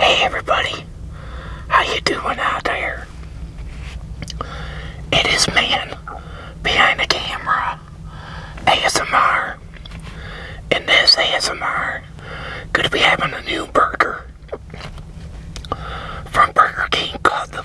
Hey everybody, how you doing out there? It is man behind the camera, ASMR. In this ASMR, gonna be having a new burger from Burger King called the,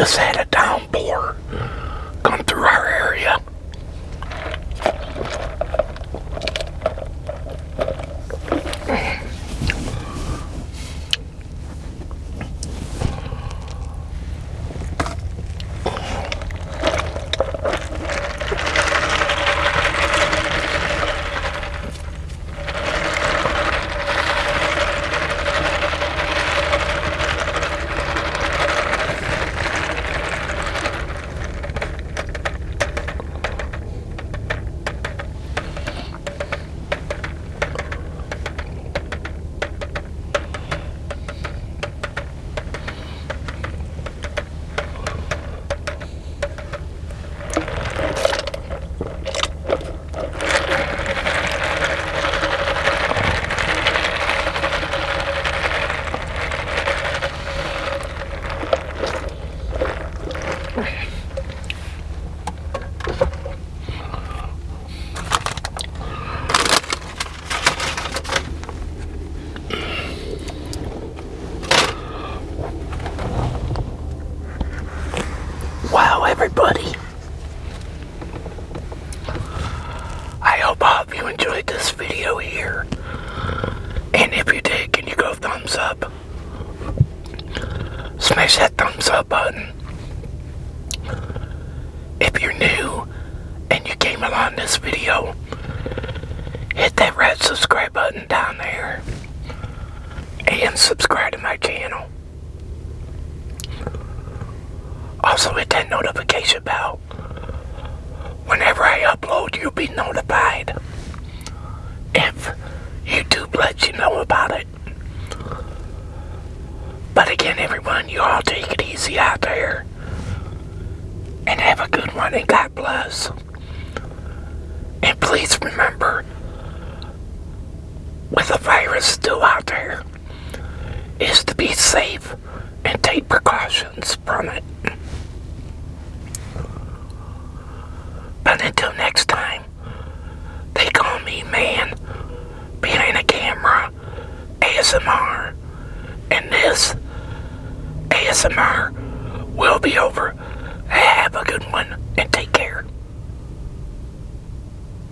just had a downpour everybody. I hope all of you enjoyed this video here. And if you did, can you go thumbs up? Smash that thumbs up button. If you're new and you came along this video, hit that red subscribe button down there. And subscribe to my channel. Also hit that notification bell. Whenever I upload, you'll be notified. If YouTube lets you know about it. But again, everyone, you all take it easy out there. And have a good one, and God bless. And please remember, with the virus still out there, is to be safe and take precautions from it.